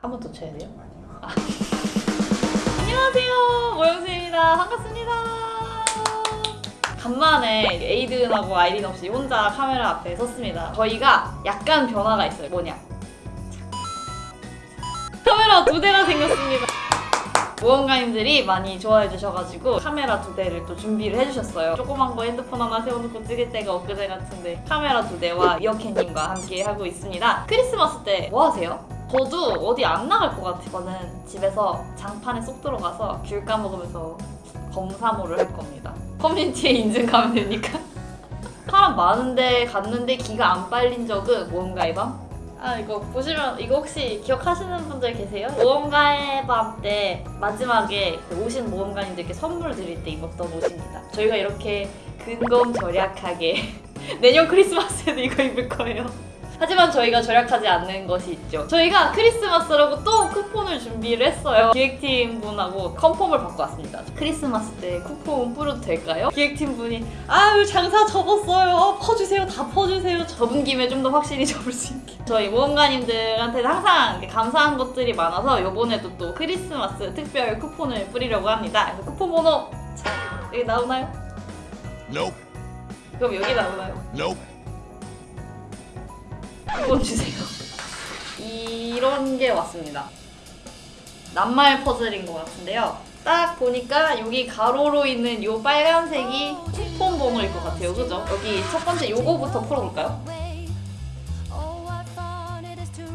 한 번 더 쳐야 돼요? 아니요. 안녕하세요. 모영수입니다. 반갑습니다. 간만에 에이든하고 아이린 없이 혼자 카메라 앞에 섰습니다. 저희가 약간 변화가 있어요. 뭐냐? 카메라 두 대가 생겼습니다. 모험가님들이 많이 좋아해 주셔가지고 카메라 두 대를 또 준비를 해주셨어요. 조그만 거 핸드폰 하나 세워놓고 찍을 때가 엊그제 같은데 카메라 두 대와 이어캔님과 함께 하고 있습니다. 크리스마스 때 뭐 하세요? 저도 어디 안 나갈 것 같아요. 저는 집에서 장판에 쏙 들어가서 귤 까먹으면서 검사모를 할 겁니다. 커뮤니티에 인증 가면 되니까. 사람 많은데 갔는데 기가 안 빨린 적은 모험가의 밤? 아 이거 보시면 이거 혹시 기억하시는 분들 계세요? 모험가의 밤 때 마지막에 그 오신 모험가님들께 선물 드릴 때 입었던 옷입니다. 저희가 이렇게 근검절약하게 내년 크리스마스에도 이거 입을 거예요 하지만 저희가 절약하지 않는 것이 있죠. 저희가 크리스마스라고 또 쿠폰을 준비를 했어요. 기획팀 분하고 컨펌을 받고 왔습니다. 크리스마스 때 쿠폰 뿌려도 될까요? 기획팀 분이 아유 장사 접었어요. 퍼주세요. 다 퍼주세요. 접은 김에 좀 더 확실히 접을 수 있게. 저희 모험가님들한테 항상 감사한 것들이 많아서 이번에도 또 크리스마스 특별 쿠폰을 뿌리려고 합니다. 그래서 쿠폰 번호 자, 여기 나오나요? Nope. 그럼 여기 나오나요? Nope. 쿠폰 주세요. 이런 게 왔습니다. 낱말 퍼즐인 것 같은데요. 딱 보니까 여기 가로로 있는 요 빨간색이 쿠폰 번호일 것 같아요. 그죠? 여기 첫 번째 요거부터 풀어볼까요?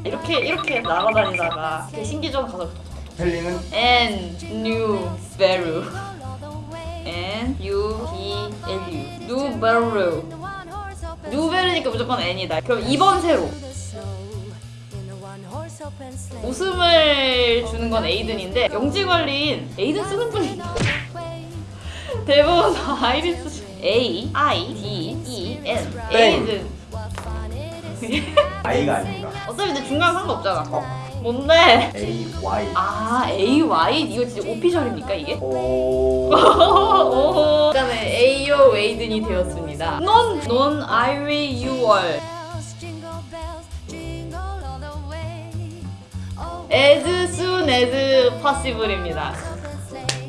이렇게 이렇게 날아다니다가 신기전 가서 스펠링은 and new sparrow and u b l u new sparrow 누베르니까 무조건 N이다. 그럼 2번 세로 웃음을 주는 건 에이든인데 영지 관리인 에이든 쓰는 분이 대부분 쓰시 A I D E N 에이든 I가 아닌가? 어차피 근데 중간 상관없잖아. 어? 뭔데? A Y. 아 A Y 이거 진짜 오피셜입니까 이게? 오. 오. 웨이든이 되었습니다. 넌, 넌 I will you are. as soon as possible입니다.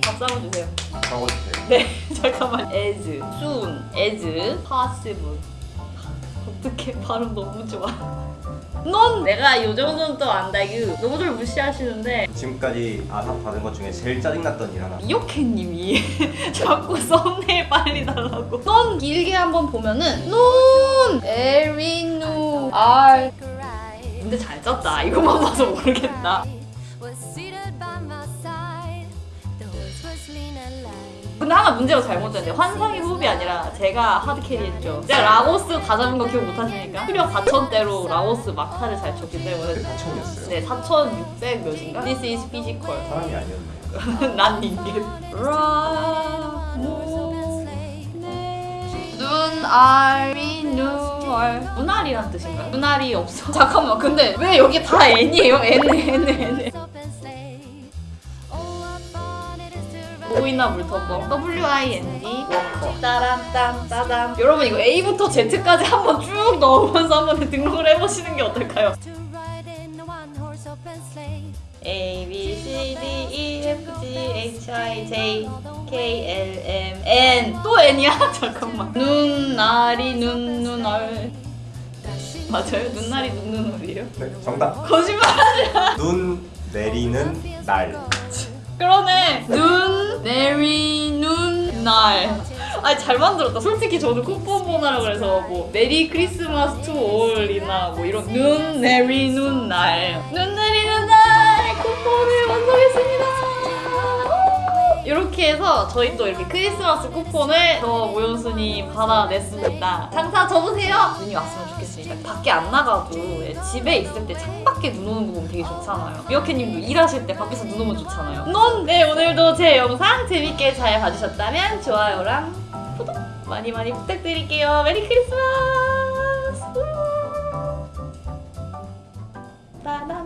박수 한번 주세요. 적어주세요. 네, 잠깐만. as soon as possible. 어떻게 발음 너무 좋아. 넌 내가 이 정도는 또 안다. 이거 너무 좀 무시하시는데 지금까지 아삽 받은 것 중에 제일 짜증났던 일 하나. 이오케님이 자꾸 썸네일 빨리 달라고. 넌 길게 한번 보면은 넌 에리누 알. 근데 잘 짰다. 이것만 봐서 모르겠다. 근데 하나 문제가 잘못됐는데 환상의 호흡이 아니라 제가 하드캐리 했죠. 제가 라오스 다 잡은 거 기억 못하시니까? 수력 4천대로 라오스 막타를 잘 쳤기 때문에 4천이었어요. 네, 4,600 몇인가? This is physical. 사람이 아니었네요. 난 인간. 눈알이 눈알. 눈알이란 뜻인가요? 눈알이 없어. 잠깐만, 근데 왜 여기 다 N이에요? N, N, N. 보이나 물터버 W-I-N-D 워커 따란 딴 따단 여러분 이거 A부터 Z까지 한번 쭉 넣으면서 한번 등록을 해보시는 게 어떨까요? A, B, C, D, E, F, G, H, I, J, K, L, M, N 또 N이야? 잠깐만 눈알이 눈, 눈알 맞아요? 눈알이 눈, 눈알이에요? 네, 정답. 거짓말 눈 내리는 날. 그러네. 눈 내리는 날. 아니 잘 만들었다. 솔직히 저는 쿠폰 보나라 그래서 뭐 Merry Christmas to all이나 뭐 이런 눈 내리는 날 눈 내리는 날. 쿠폰을 그렇게 해서 저희 또 이렇게 크리스마스 쿠폰을 저 오연수님 받아냈습니다. 장사 접으세요! 눈이 왔으면 좋겠습니다. 밖에 안 나가도 집에 있을 때 창밖에 눈 오는 거 보면 되게 좋잖아요. 미어캣님도 일하실 때 밖에서 눈 오면 좋잖아요. 넌! 네 오늘도 제 영상 재밌게 잘 봐주셨다면 좋아요랑 구독 많이 많이 부탁드릴게요. 메리 크리스마스! 따단